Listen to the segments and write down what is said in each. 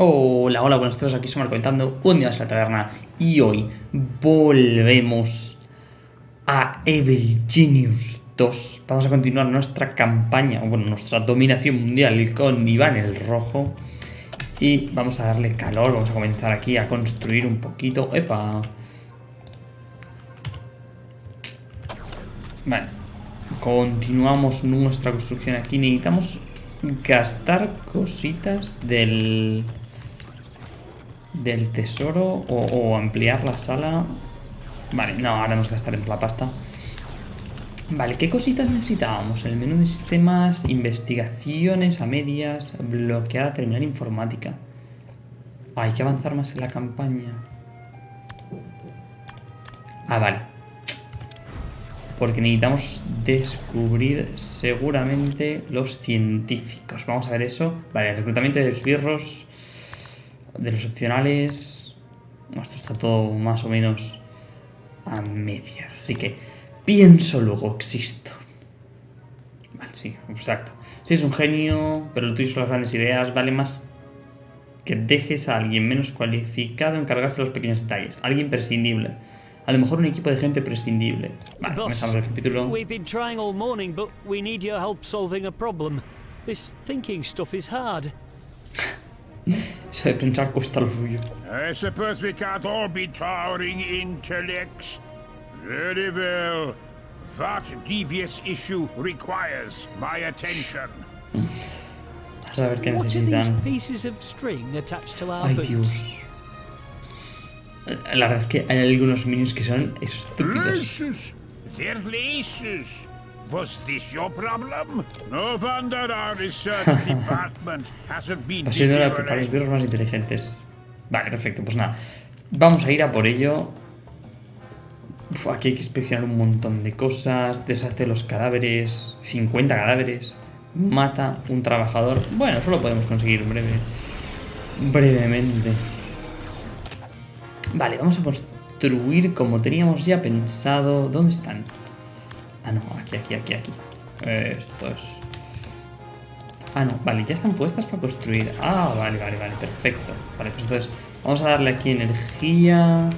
Hola, hola, buenos días, aquí somos comentando un día en la taberna y hoy volvemos a Evil Genius 2. Vamos a continuar nuestra campaña, bueno, nuestra dominación mundial con Iván el Rojo y vamos a darle calor, vamos a comenzar aquí a construir un poquito. ¡Epa! Vale, continuamos nuestra construcción aquí, necesitamos gastar cositas del del tesoro o, ampliar la sala. Vale, no, ahora vamos a gastar en la pasta. Vale, ¿qué cositas necesitábamos? El menú de sistemas, investigaciones a medias, bloqueada, terminal informática. hay que avanzar más en la campaña. Ah, vale. Porque necesitamos descubrir seguramente los científicos. Vamos a ver eso. Vale, reclutamiento de esbirros de los opcionales, esto está todo más o menos a medias. Así que pienso, luego existo. Vale, sí, exacto. Si es un genio, pero lo tuyo son las grandes ideas, vale más que dejes a alguien menos cualificado encargarse de los pequeños detalles. Alguien prescindible. A lo mejor un equipo de gente prescindible. Vale, comenzamos el capítulo. We've been trying all morning, but we need your help solving a problem. This thinking stuff is hard. Eso de pensar cuesta lo suyo. I suppose we can't all be towering intellects. Very well. That devious issue requires my attention. A saber qué necesitan. Ay, Dios. La verdad es que hay algunos minions que son estúpidos. They're laces. Was this your problem? No wonder our research department hasn't been Pasión para los birros más inteligentes. Vale, perfecto, pues nada. Vamos a ir a por ello. aquí hay que inspeccionar un montón de cosas. Deshace los cadáveres. 50 cadáveres. Mata un trabajador. Bueno, eso lo podemos conseguir breve. Brevemente. Vale, vamos a construir como teníamos ya pensado. ¿Dónde están? Ah, no, aquí, aquí, aquí, aquí. Esto es... Ah, no, vale, ya están puestas para construir. Ah, vale, vale, vale, perfecto. Vale, pues entonces vamos a darle aquí energía.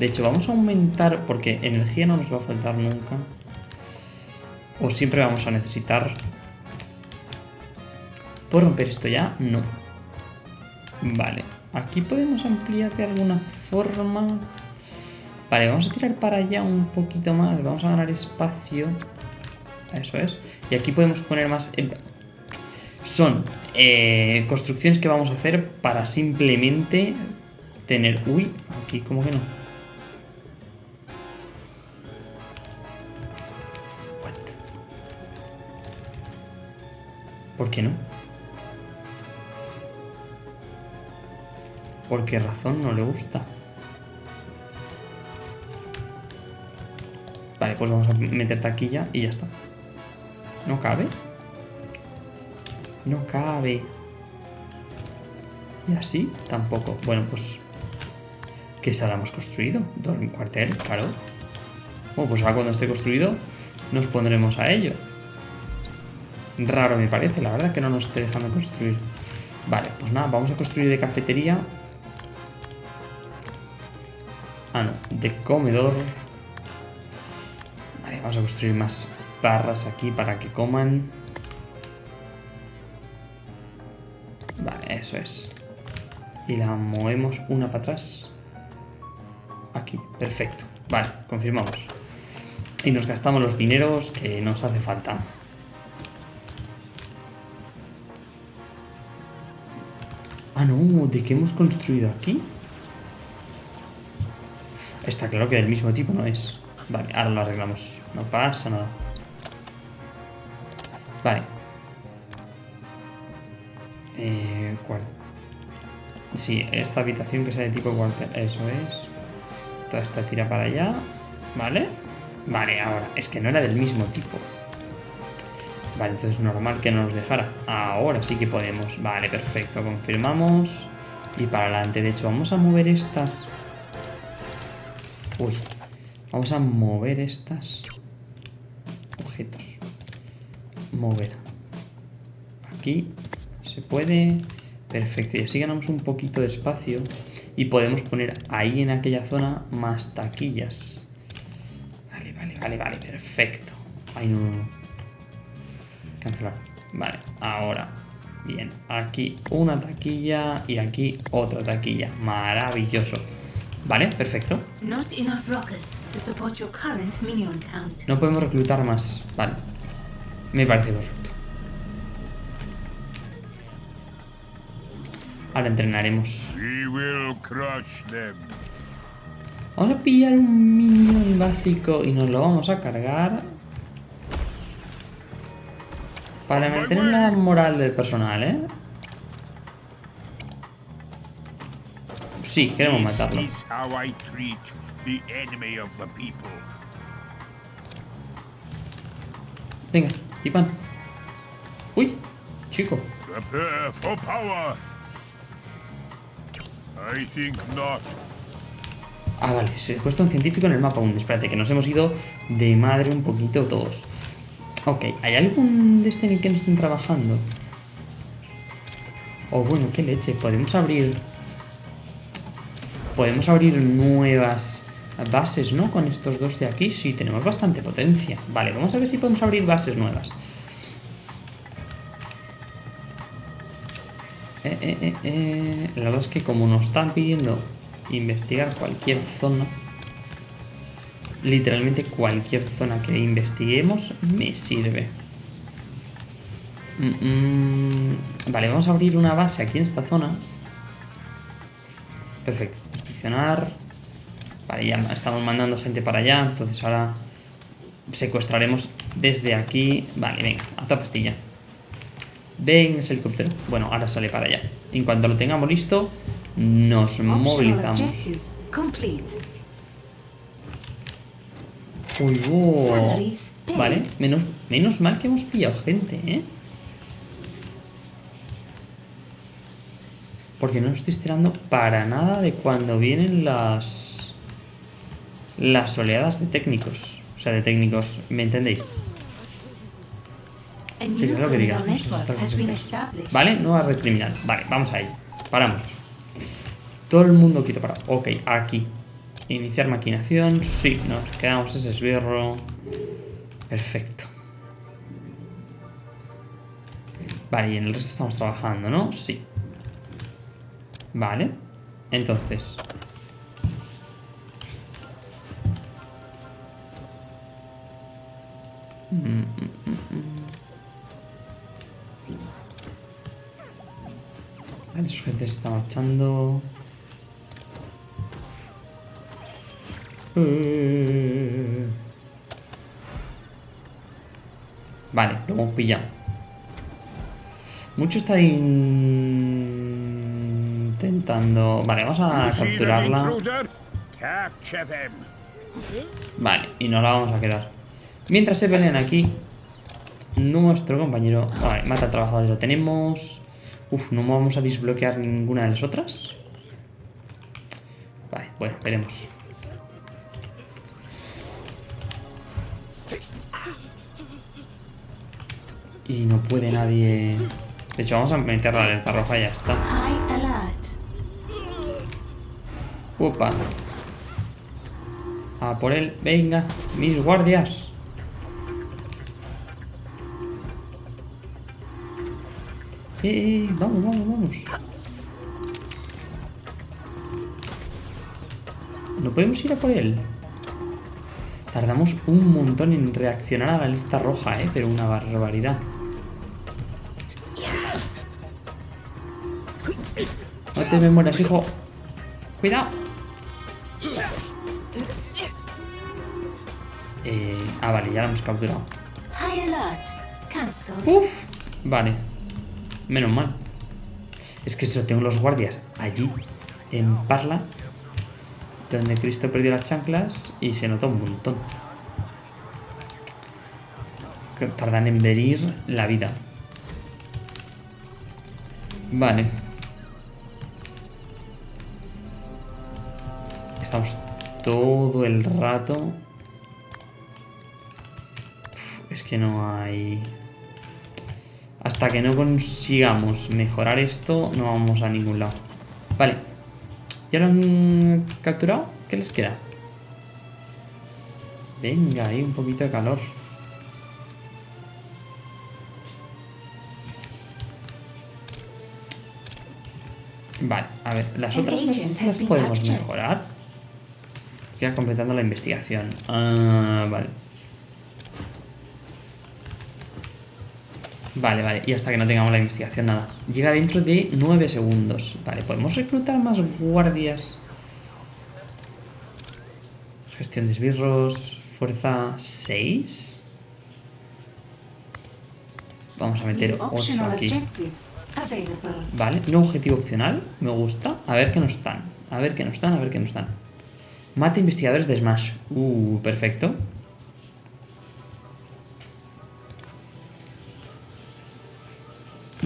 De hecho, vamos a aumentar, porque energía no nos va a faltar nunca. O siempre vamos a necesitar... ¿Puedo romper esto ya? No. Vale, aquí podemos ampliar de alguna forma... Vale, vamos a tirar para allá un poquito más. Vamos a ganar espacio. Eso es. Y aquí podemos poner más... Son eh, construcciones que vamos a hacer para simplemente tener... Uy, aquí como que no. ¿Por qué no? ¿Por qué razón no le gusta? Vale, pues vamos a meter taquilla y ya está. ¿No cabe? No cabe. ¿Y así? Tampoco. Bueno, pues... ¿Qué sala hemos construido? Un cuartel, claro. Bueno, pues ahora cuando esté construido nos pondremos a ello. Raro me parece, la verdad que no nos esté dejando construir. Vale, pues nada, vamos a construir de cafetería. Ah, no, de comedor. Vamos a construir más barras aquí para que coman. Vale, eso es. Y la movemos una para atrás. Aquí, perfecto. Vale, confirmamos. Y nos gastamos los dineros que nos hace falta. Ah, no, ¿de qué hemos construido aquí? Está claro que del mismo tipo no es. Vale, ahora lo arreglamos. No pasa nada. Vale. Eh, sí, esta habitación que sea de tipo cuartel. Eso es. Toda esta tira para allá. Vale. Vale, ahora. Es que no era del mismo tipo. Vale, entonces normal que no nos dejara. Ahora sí que podemos. Vale, perfecto. Confirmamos. Y para adelante. De hecho, vamos a mover estas. Uy, Vamos a mover estas objetos. Mover. Aquí se puede. Perfecto, y así ganamos un poquito de espacio y podemos poner ahí en aquella zona más taquillas. Vale, vale, vale, vale, perfecto. Ay, no, no, no. Cancelar. Vale, ahora. Bien, aquí una taquilla y aquí otra taquilla. Maravilloso. Vale, perfecto. Not enough rockets to support your current minion count. No podemos reclutar más. Vale. Me parece correcto. Ahora entrenaremos. We will crush them. Vamos a pillar un minion básico y nos lo vamos a cargar. Para mantener la moral del personal, ¿eh? Sí, queremos matarlo. The enemy of the people. Venga, Ipan. Uy, chico. Prepare for power. I think not. Ah, vale, se cuesta un científico en el mapa aún. Espérate, que nos hemos ido de madre un poquito todos. Ok, ¿hay algún de este en el que no estén trabajando? O bueno, qué leche, podemos abrir... Podemos abrir nuevas bases, ¿no? Con estos dos de aquí, sí, tenemos bastante potencia. Vale, vamos a ver si podemos abrir bases nuevas. Eh, eh, eh. La verdad es que como nos están pidiendo investigar cualquier zona, literalmente cualquier zona que investiguemos me sirve. Mm, mm. Vale, vamos a abrir una base aquí en esta zona. Perfecto. Inspeccionar. Vale, ya estamos mandando gente para allá, entonces ahora secuestraremos desde aquí. Vale, venga, a toda pastilla. Ven ese helicóptero. Bueno, ahora sale para allá. En cuanto lo tengamos listo, nos Optional movilizamos. Uy, wow. Vale, menos, menos mal que hemos pillado gente, ¿eh? Porque no estoy esperando para nada de cuando vienen las... Las oleadas de técnicos. O sea, de técnicos, ¿me entendéis? Sí, new claro que diga. criminal no has established. Vale, nueva red criminal. Vale, vamos ahí. Paramos. Todo el mundo quieto para. Ok, aquí. Iniciar maquinación. Sí, nos quedamos ese esbirro. Perfecto. Vale, y en el resto estamos trabajando, ¿no? Sí. Vale. Entonces. Vale, su gente se está marchando. Eh. Vale, lo hemos pillado. Mucho está in- intentando... Vale, vamos a capturarla. Vale, y nos la vamos a quedar. Mientras se pelean aquí, nuestro compañero... Vale, mata a trabajadores, lo tenemos. Uf, no vamos a desbloquear ninguna de las otras. Vale, bueno, veremos. Y no puede nadie... De hecho, vamos a meter la alerta roja y ya está. Opa. A por él. Venga, mis guardias. Eh, vamos, vamos, vamos. No podemos ir a por él. Tardamos un montón en reaccionar a la lista roja, eh, pero una barbaridad. No te me mueras, hijo. Cuidado. Eh, ah, vale, ya la hemos capturado. Uf, vale. Menos mal. Es que eso, tengo los guardias allí, en Parla, donde Cristo perdió las chanclas y se nota un montón. Tardan en venir la vida. Vale. Estamos todo el rato. Es que no hay... Hasta que no consigamos mejorar esto, no vamos a ningún lado. Vale. ¿Ya lo han capturado? ¿Qué les queda? Venga, hay un poquito de calor. Vale, a ver, las otras las, las podemos mejorar. Queda completando la investigación. Ah, vale. Vale, vale, y hasta que no tengamos la investigación, nada. Llega dentro de 9 segundos. Vale, podemos reclutar más guardias. Gestión de esbirros. Fuerza 6. Vamos a meter 8 aquí. Vale, no objetivo opcional. Me gusta. A ver qué nos están. A ver qué nos están, a ver qué nos están. Mate investigadores de Smash. Uh, perfecto.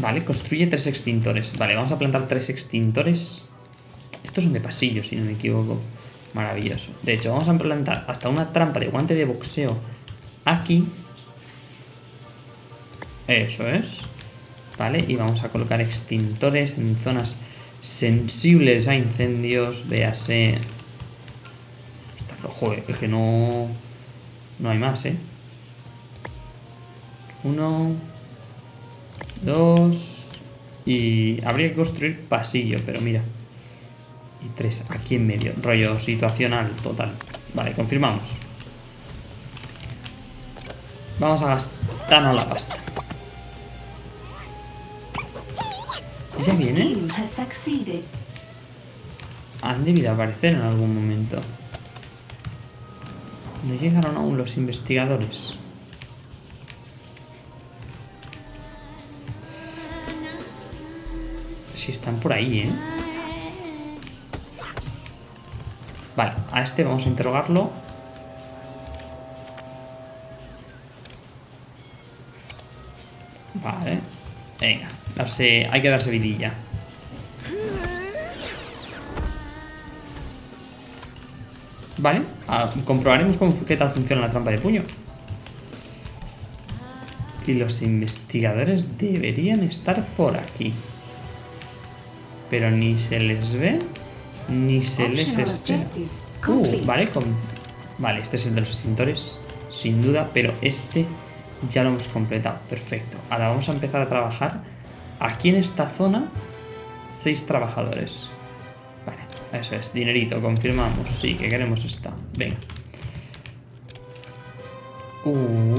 Vale, construye tres extintores. Vale, vamos a plantar tres extintores. Estos son de pasillo, si no me equivoco. Maravilloso. De hecho, vamos a plantar hasta una trampa de guante de boxeo aquí. Eso es. Vale, y vamos a colocar extintores en zonas sensibles a incendios. Véase. Joder, es que no... No hay más, ¿eh? Uno... Dos... Y habría que construir pasillo, pero mira. Y tres aquí en medio. Rollo situacional total. Vale, confirmamos. Vamos a gastarnos la pasta. ¿Ya viene? Han debido aparecer en algún momento. No llegaron aún los investigadores. Están por ahí, ¿eh? Vale, a este vamos a interrogarlo. Vale. Venga, darse, hay que darse vidilla. Vale, comprobaremos qué tal funciona la trampa de puño. Y los investigadores deberían estar por aquí. Pero ni se les ve, ni se les espera. Uh, vale, con... vale, este es el de los extintores, sin duda, pero este ya lo hemos completado. Perfecto. Ahora vamos a empezar a trabajar. Aquí en esta zona, seis trabajadores. Vale, eso es. Dinerito, confirmamos. Sí, que queremos esta. Venga. Uh,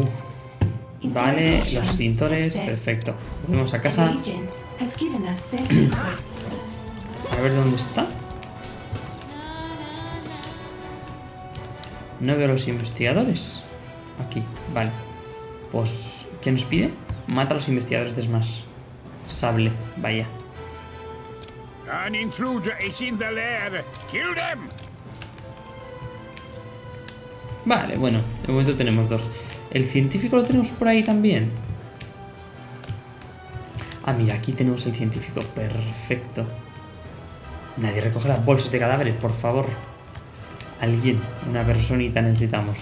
vale, los extintores. Perfecto. Volvemos a casa. A ver dónde está. No veo a los investigadores. Aquí, vale. Pues, ¿qué nos pide? Mata a los investigadores de Smash. Sable, vaya. An intruder is in the lair. Kill them. Vale, bueno, de momento tenemos dos. ¿El científico lo tenemos por ahí también? Ah, mira, aquí tenemos el científico. Perfecto. Nadie recoge las bolsas de cadáveres, por favor. Alguien, una personita necesitamos.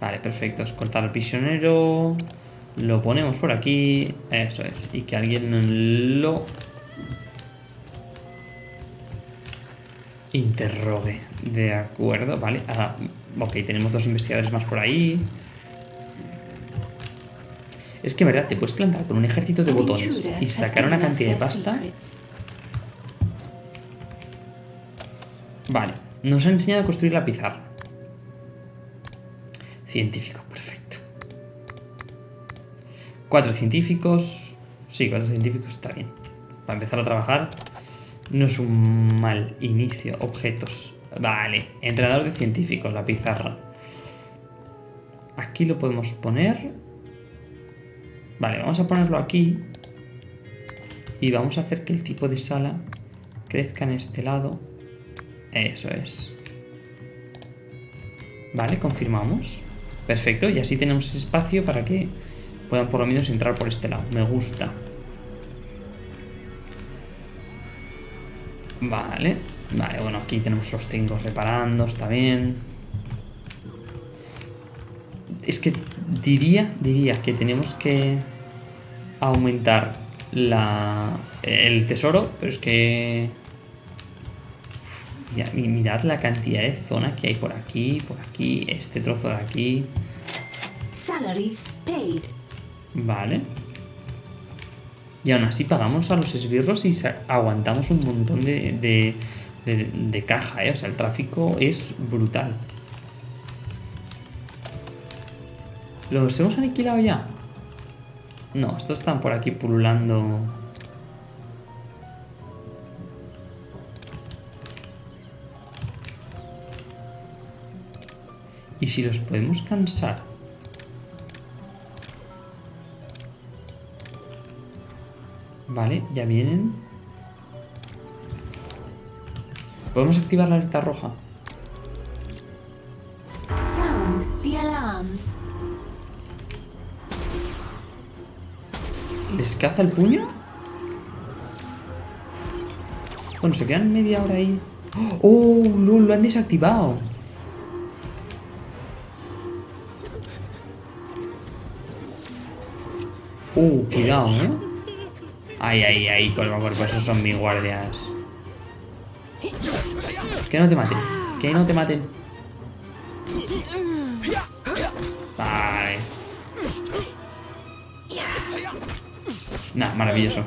Vale, perfecto. Escoltar al prisionero. Lo ponemos por aquí. Eso es. Y que alguien lo interrogue. De acuerdo, vale. Ah, ok, tenemos dos investigadores más por ahí. Es que, en verdad, te puedes plantar con un ejército de botones y sacar una cantidad de pasta. Vale, nos ha enseñado a construir la pizarra. Científico, perfecto. Cuatro científicos. Sí, cuatro científicos está bien. Para empezar a trabajar no es un mal inicio. Objetos. Vale, entrenador de científicos, la pizarra. Aquí lo podemos poner. Vale, vamos a ponerlo aquí. Y vamos a hacer que el tipo de sala crezca en este lado. Eso es. Vale, confirmamos. Perfecto, y así tenemos ese espacio para que puedan por lo menos entrar por este lado. Me gusta. Vale. Vale, bueno, aquí tenemos los técnicos reparando, está bien. Es que Diría, diría que tenemos que aumentar la, el tesoro, pero es que... Uf, mirad la cantidad de zona que hay por aquí, por aquí, este trozo de aquí. Salaries paid. Vale. Y aún así pagamos a los esbirros y aguantamos un montón de, de, de- de caja, ¿eh? O sea, el tráfico es brutal. ¿Los hemos aniquilado ya? No, estos están por aquí pululando. ¿Y si los podemos cansar? Vale, ya vienen. ¿Podemos activar la alerta roja? ¿Les caza el puño? Bueno, se quedan media hora ahí. ¡Oh! Lo han desactivado. Uh, cuidado, ¿eh? Ay, ay, ay, cuerpo a cuerpo, esos son mis guardias. Que no te maten, que no te maten. Vale. Nah, maravilloso.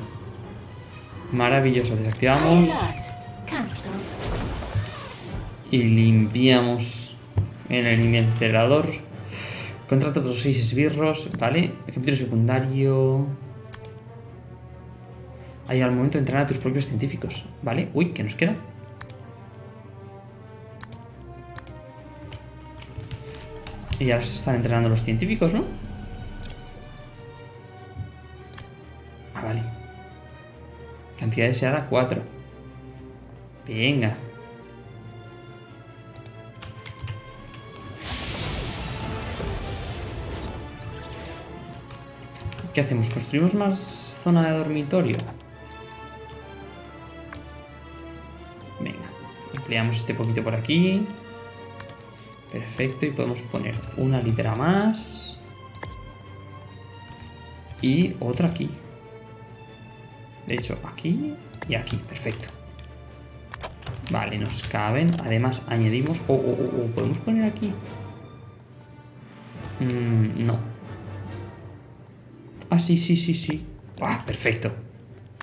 Maravilloso, desactivamos y limpiamos en el incinerador. Contrata otros seis esbirros, ¿vale? Capítulo secundario. Hay al momento de entrenar a tus propios científicos, ¿vale? Uy, ¿qué nos queda? Y ahora se están entrenando los científicos, ¿no? Ah, vale. Cantidad deseada 4. Venga. ¿Qué hacemos? ¿Construimos más zona de dormitorio? Venga, ampliamos este poquito por aquí. Perfecto, y podemos poner una litera más. Y otra aquí. De hecho, aquí y aquí, perfecto. Vale, nos caben. Además, añadimos... Oh, oh, oh, oh, ¿podemos poner aquí? Mm, no. Ah, sí, sí, sí, sí. Ah, perfecto.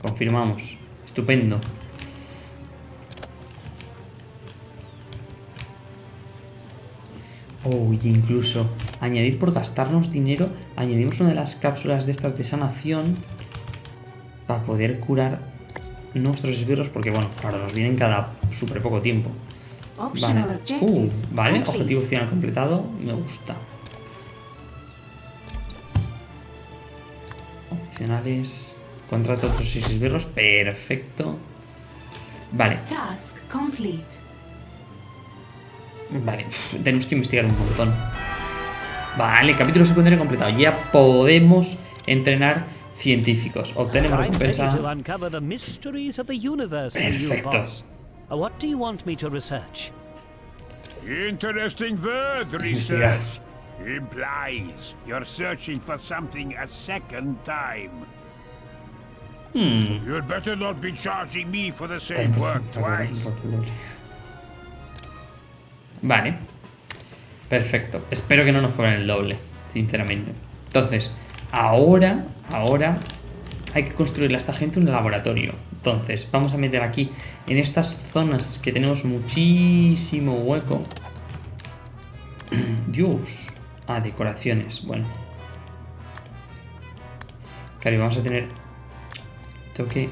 Confirmamos. Estupendo. Oh, y incluso añadir por gastarnos dinero, añadimos una de las cápsulas de estas de sanación para poder curar nuestros esbirros, porque bueno, claro, nos vienen cada súper poco tiempo. Vale, uh, vale, objetivo opcional completado, me gusta. Opcionales, contrato otros seis esbirros, perfecto. Vale. Vale, tenemos que investigar un montón. Vale, capítulo secundario completado. Ya podemos entrenar científicos. Obtenemos recompensa. uncover the mysteries of the universe, you Perfecto. boss. Uh, What do you want me to research? Interesting word, research. Implies you're searching for something a second time. Hmm. You'd better not be charging me for the same work twice. Vale. Perfecto. Espero que no nos cobren el doble, sinceramente. Entonces, ahora, ahora hay que construirle a esta gente un laboratorio. Entonces, vamos a meter aquí, en estas zonas que tenemos muchísimo hueco. Dios. Ah, decoraciones. Bueno. Claro, y vamos a tener... Tengo que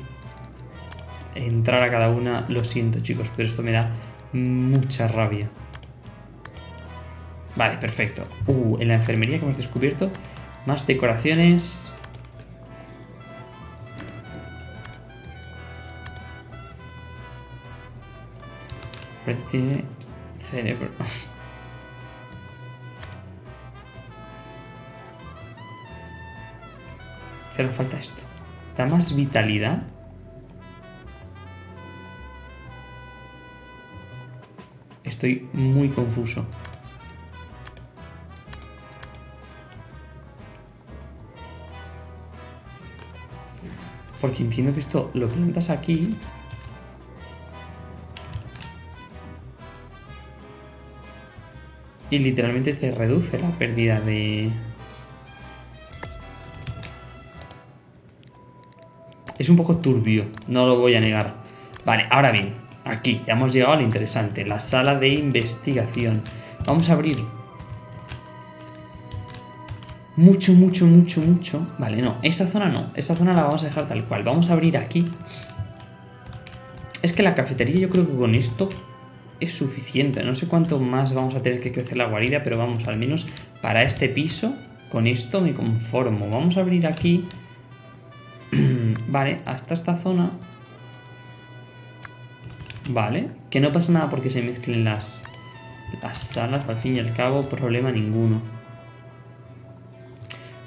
entrar a cada una. Lo siento, chicos, pero esto me da mucha rabia. Vale, perfecto. Uh, en la enfermería que hemos descubierto, más decoraciones. Tiene cerebro. Hace falta esto. Da más vitalidad. Estoy muy confuso. Porque entiendo que esto lo plantas aquí. Y literalmente te reduce la pérdida de... Es un poco turbio, no lo voy a negar. Vale, ahora bien, aquí ya hemos llegado a lo interesante, la sala de investigación. Vamos a abrir mucho, mucho, mucho, mucho. Vale, no, esa zona no. Esa zona la vamos a dejar tal cual. Vamos a abrir aquí. Es que la cafetería yo creo que con esto es suficiente. No sé cuánto más vamos a tener que crecer la guarida, pero vamos, al menos para este piso, con esto me conformo. Vamos a abrir aquí. vale, hasta esta zona. Vale, que no pasa nada porque se mezclen las, las salas, al fin y al cabo, problema ninguno.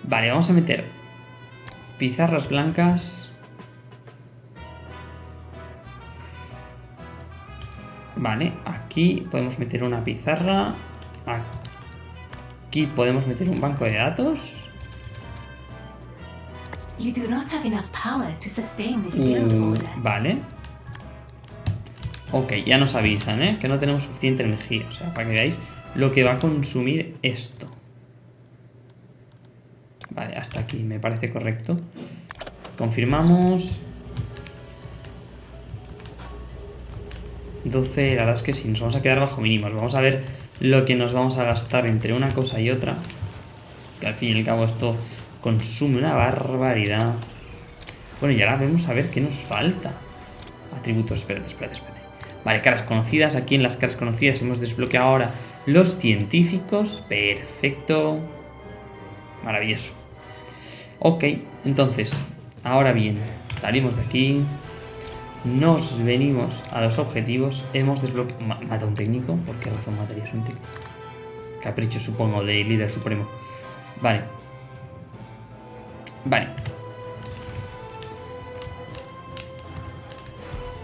Vale, vamos a meter pizarras blancas. Vale, aquí podemos meter una pizarra. Aquí podemos meter un banco de datos. Order. vale. Ok, ya nos avisan, ¿eh? Que no tenemos suficiente energía. O sea, para que veáis lo que va a consumir esto. Vale, hasta aquí me parece correcto. Confirmamos. 12, la verdad es que sí, nos vamos a quedar bajo mínimos. Vamos a ver lo que nos vamos a gastar entre una cosa y otra. Que al fin y al cabo esto consume una barbaridad. Bueno, y ahora vamos a ver qué nos falta. Atributos, espérate, espérate, espérate. Vale, caras conocidas. Aquí en las caras conocidas hemos desbloqueado ahora los científicos. Perfecto. Maravilloso. Ok, entonces, ahora bien, salimos de aquí. Nos venimos a los objetivos. Hemos desbloqueado... Ma- ¿Mata un técnico? ¿Por qué razón matarías un técnico? Capricho, supongo, de líder supremo. Vale. Vale.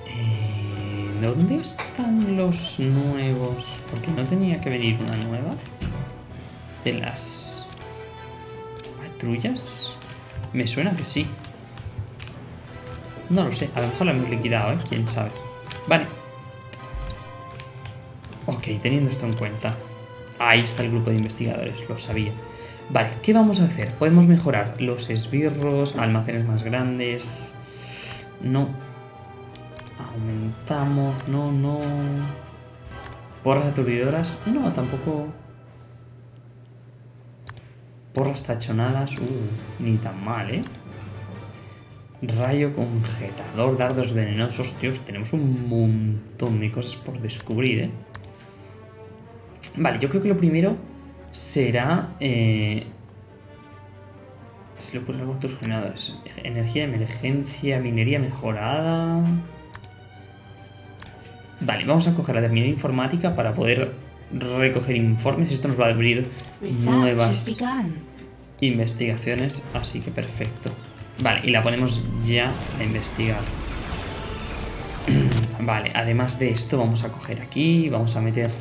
Eh, ¿Dónde están los nuevos? Porque no tenía que venir una nueva. De las patrullas. Me suena que sí. No lo sé, a lo mejor la hemos liquidado, ¿eh? Quién sabe. Vale. Ok, teniendo esto en cuenta. Ahí está el grupo de investigadores, lo sabía. Vale, ¿qué vamos a hacer? Podemos mejorar los esbirros, almacenes más grandes. No. Aumentamos, no, no. Porras aturdidoras, no, tampoco. Porras tachonadas, uh, ni tan mal, ¿eh? Rayo congelador, dardos venenosos, tíos, tenemos un montón de cosas por descubrir, ¿eh? Vale, yo creo que lo primero será... Eh, se le ocurre algo a generadores. Energía de emergencia, minería mejorada... Vale, vamos a coger la terminal informática para poder recoger informes. Esto nos va a abrir nuevas investigaciones, así que perfecto. Vale, y la ponemos ya a investigar. Vale, además de esto vamos a coger aquí, vamos a meter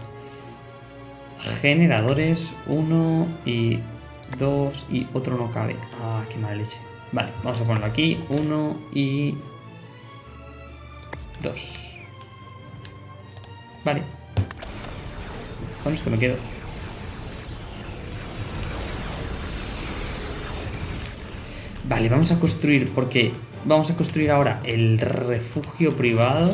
generadores, uno y dos y otro no cabe. Ah, qué mala leche. Vale, vamos a ponerlo aquí, uno y dos. Vale. Con esto me quedo. Vale, vamos a construir, porque vamos a construir ahora el refugio privado.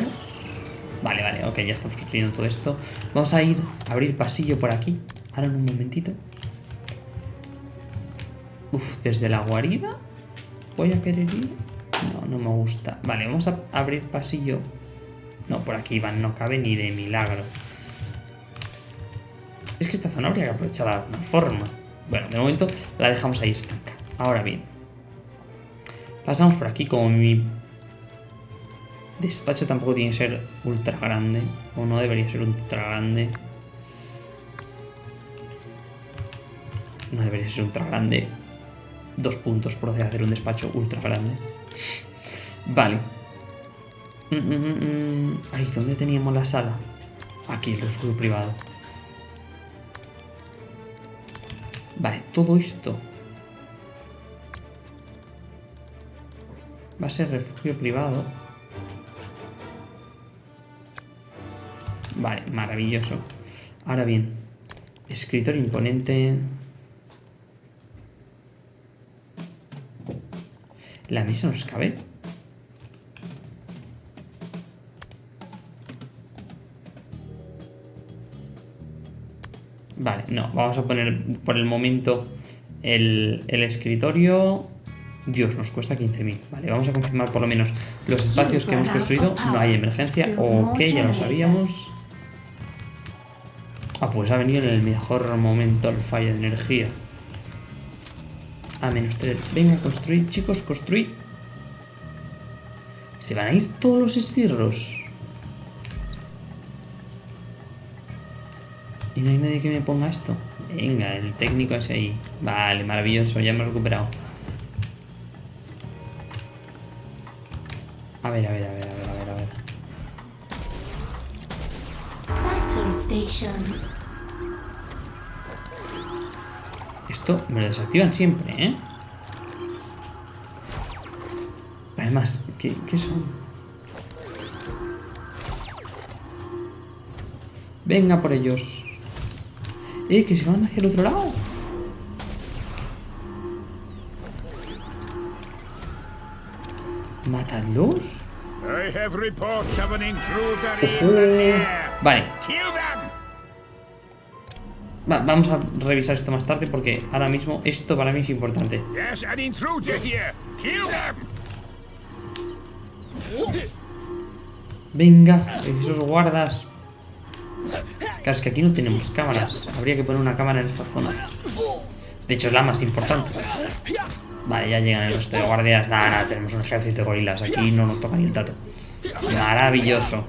Vale, vale, ok, ya estamos construyendo todo esto. Vamos a ir a abrir pasillo por aquí. Ahora en un momentito. Uf, desde la guarida. Voy a querer ir. No, no me gusta. Vale, vamos a abrir pasillo. No, por aquí van, no cabe ni de milagro. Es que esta zona habría que aprovecharla de alguna forma. Bueno, de momento la dejamos ahí estanca. Ahora bien. Pasamos por aquí como mi despacho tampoco tiene que ser ultra grande. O no debería ser ultra grande. No debería ser ultra grande. Dos puntos a hacer un despacho ultra grande. Vale. Mm, mm, mm. Ay, ¿dónde teníamos la sala? Aquí, el refugio privado. Vale, todo esto Va a ser refugio privado. Vale, maravilloso. Ahora bien, escritor imponente. ¿La mesa nos cabe? Vale, no, vamos a poner por el momento el, el escritorio. Dios, nos cuesta 15.000. Vale, vamos a confirmar por lo menos los espacios que hemos construido. No hay emergencia. Ok, ya lo sabíamos. Ah, pues ha venido en el mejor momento el fallo de energía. A menos 3. Venga, construir, chicos, construir. Se van a ir todos los esbirros. Y no hay nadie que me ponga esto. Venga, el técnico es ahí. Vale, maravilloso, ya hemos recuperado. A ver, a ver, a ver, a ver, a ver, a ver. Esto me lo desactivan siempre, ¿eh? Además, ¿qué, qué son? Venga por ellos. Eh, que se van hacia el otro lado. Matadlos. I have reports of an intruder Ojo. Vale, Kill them! va- vamos a revisar esto más tarde porque ahora mismo esto para mí es importante. Venga, esos guardas. Claro, es que aquí no tenemos cámaras. Habría que poner una cámara en esta zona. De hecho, es la más importante. Vale, ya llegan el resto de guardias. Nada, nada, tenemos un ejército de gorilas. Aquí no nos toca ni el tato. Maravilloso.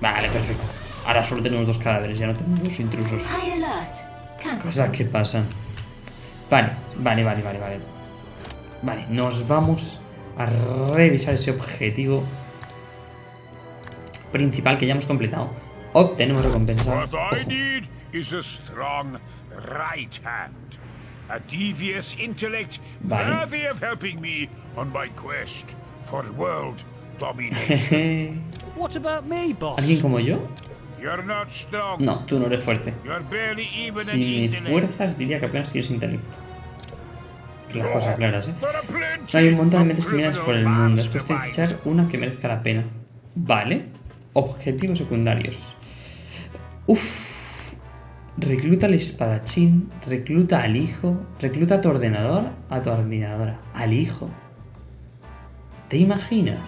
Vale, perfecto. Ahora solo tenemos dos cadáveres, ya no tenemos dos intrusos. Cosas que pasan. Vale, vale, vale, vale, vale. Vale, nos vamos a revisar ese objetivo principal que ya hemos completado. Obtenemos recompensa. What I Ojo. need is a strong right hand. A devious intellect Vale. worthy of helping me on my quest for world domination. What about me, boss? ¿Alguien como yo? You're not strong. No, tú no eres fuerte. Si me intellect. fuerzas, diría que apenas tienes intelecto. Que las cosas claras, ¿eh? Hay un montón de mentes criminales por el mundo. Es cuestión de fichar una que merezca la pena. Vale. Objetivos secundarios. Uf. Recluta al espadachín. Recluta al hijo. Recluta a tu ordenador. A tu admiradora. Al hijo. ¿Te imaginas?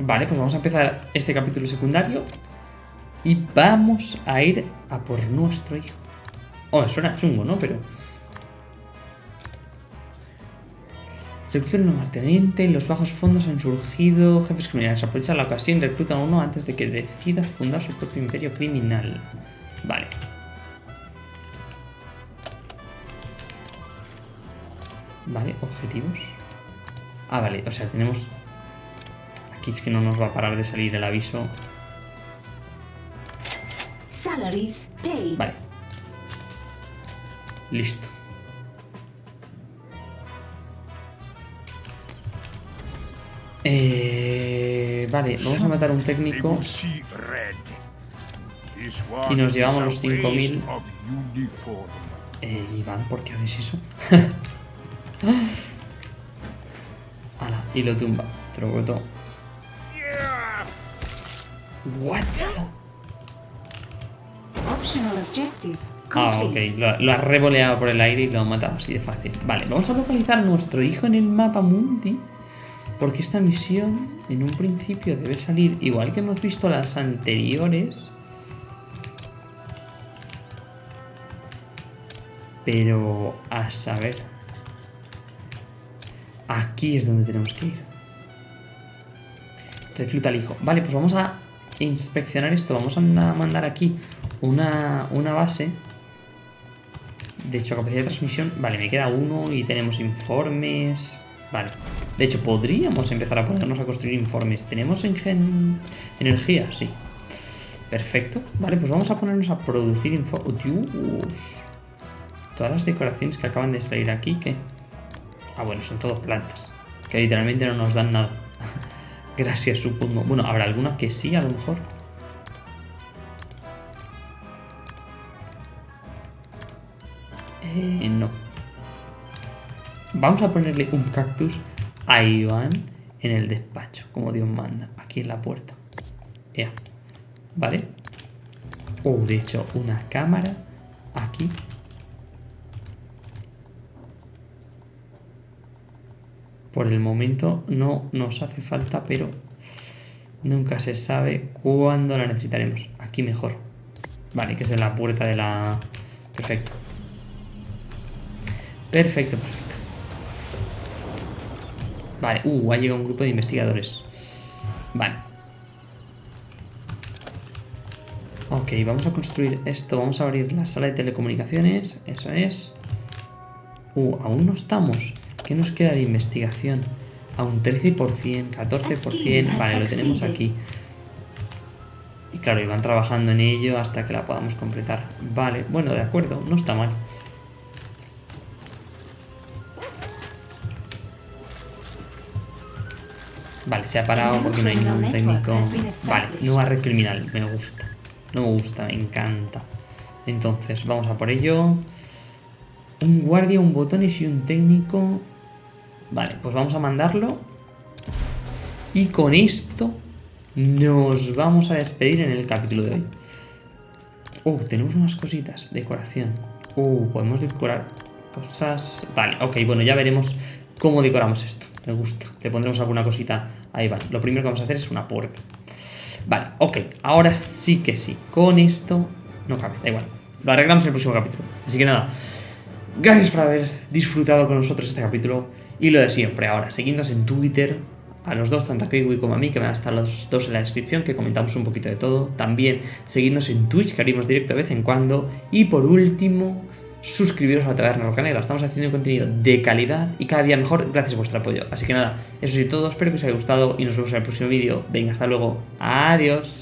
Vale, pues vamos a empezar este capítulo secundario. Y vamos a ir a por nuestro hijo. Oh, suena chungo, ¿no? Pero... Recluta un teniente, los bajos fondos han surgido, jefes criminales. Aprovecha la ocasión, recluta a uno antes de que decida fundar su propio imperio criminal. Vale. Vale, objetivos. Ah, vale, o sea, tenemos... Aquí es que no nos va a parar de salir el aviso. Salaries paid. Vale. Listo. Eh, vale, vamos a matar a un técnico. Y nos llevamos los 5.000. waste of uniform. Eh, Iván, ¿por qué haces eso? Ala, y lo tumba. Trogoto. Yeah! What? Ah, ok. Lo, lo ha revoleado por el aire y lo ha matado así de fácil. Vale, vamos a localizar a nuestro hijo en el mapa mundi. Porque esta misión en un principio debe salir igual que hemos visto las anteriores. Pero a saber. Aquí es donde tenemos que ir. Recluta al hijo. Vale, pues vamos a inspeccionar esto. Vamos a mandar aquí una, una base. De hecho, capacidad de transmisión. Vale, me queda uno y tenemos informes. Vale. De hecho, podríamos empezar a ponernos a construir informes. ¿Tenemos energía? Sí. Perfecto. Vale, pues vamos a ponernos a producir info. ¡Oh, Dios! Todas las decoraciones que acaban de salir aquí, ¿qué? Ah, bueno, son todo plantas. Que literalmente no nos dan nada. Gracias, supongo. Bueno, habrá alguna que sí, a lo mejor. Eh, no. Vamos a ponerle un cactus a Iván en el despacho, como Dios manda, aquí en la puerta. Ya. ¿Vale? Oh, de hecho, una cámara aquí. Por el momento no nos hace falta, pero nunca se sabe cuándo la necesitaremos. Aquí mejor. Vale, que es en la puerta de la... Perfecto. Perfecto, perfecto. Vale, uh, ha llegado un grupo de investigadores. Vale. Ok, vamos a construir esto. Vamos a abrir la sala de telecomunicaciones. Eso es. Uh, aún no estamos. ¿Qué nos queda de investigación? A un 13%, 14%. Vale, lo tenemos aquí. Y claro, y van trabajando en ello hasta que la podamos completar. Vale, bueno, de acuerdo, no está mal. Vale, se ha parado porque no hay ningún técnico. Vale, nueva red criminal, me gusta. No me gusta, me encanta. Entonces, vamos a por ello. Un guardia, un botones y un técnico. Vale, pues vamos a mandarlo. Y con esto nos vamos a despedir en el capítulo de hoy. Uh, tenemos unas cositas. Decoración. Uh, podemos decorar cosas... Vale, ok, bueno, ya veremos cómo decoramos esto. Me gusta. Le pondremos alguna cosita. Ahí va. Lo primero que vamos a hacer es una puerta. Vale, ok. Ahora sí que sí. Con esto no cabe. Da igual. Lo arreglamos en el próximo capítulo. Así que nada. Gracias por haber disfrutado con nosotros este capítulo. Y lo de siempre. Ahora, seguidnos en Twitter. A los dos, tanto a Kiwi como a mí, que van a estar los dos en la descripción, que comentamos un poquito de todo. También seguidnos en Twitch, que haremos directo de vez en cuando. Y por último, suscribiros a la Taberna Rocanera. Estamos haciendo contenido de calidad y cada día mejor gracias a vuestro apoyo. Así que nada, eso sí todo, espero que os haya gustado y nos vemos en el próximo vídeo. Venga, hasta luego. Adiós.